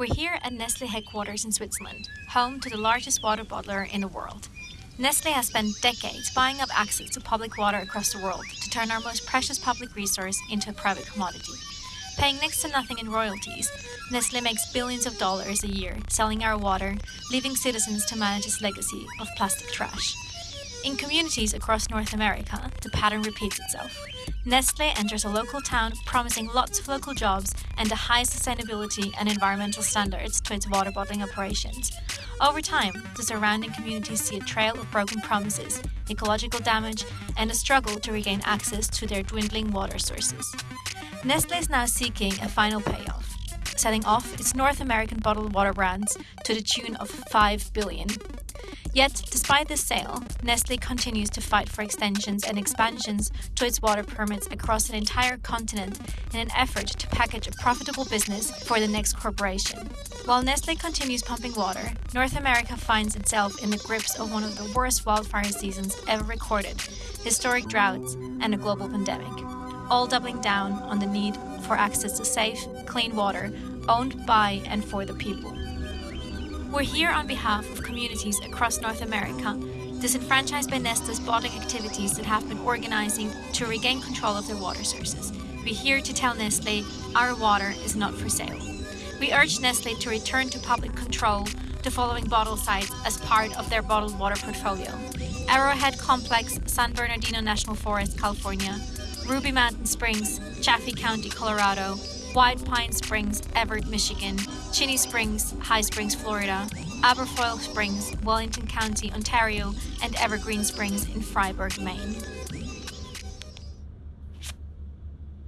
We're here at Nestle headquarters in Switzerland, home to the largest water bottler in the world. Nestle has spent decades buying up access to public water across the world to turn our most precious public resource into a private commodity. Paying next to nothing in royalties, Nestle makes billions of dollars a year selling our water, leaving citizens to manage its legacy of plastic trash. In communities across North America, the pattern repeats itself. Nestle enters a local town promising lots of local jobs and a high sustainability and environmental standards to its water bottling operations. Over time, the surrounding communities see a trail of broken promises, ecological damage, and a struggle to regain access to their dwindling water sources. Nestle is now seeking a final payoff, selling off its North American bottled water brands to the tune of 5 billion. Yet, despite this sale, Nestle continues to fight for extensions and expansions to its water permits across an entire continent in an effort to package a profitable business for the next corporation. While Nestle continues pumping water, North America finds itself in the grips of one of the worst wildfire seasons ever recorded, historic droughts, and a global pandemic, all doubling down on the need for access to safe, clean water owned by and for the people. We're here on behalf of communities across North America, disenfranchised by Nestle's bottling activities that have been organizing to regain control of their water sources. We're here to tell Nestle our water is not for sale. We urge Nestle to return to public control the following bottle sites as part of their bottled water portfolio. Arrowhead Complex, San Bernardino National Forest, California, Ruby Mountain Springs, Chaffee County, Colorado, White Pine Springs, Evart, Michigan, Ginnie Springs, High Springs, Florida, Aberfoyle Springs, Wellington County, Ontario, and Evergreen Springs in Fryeburg, Maine.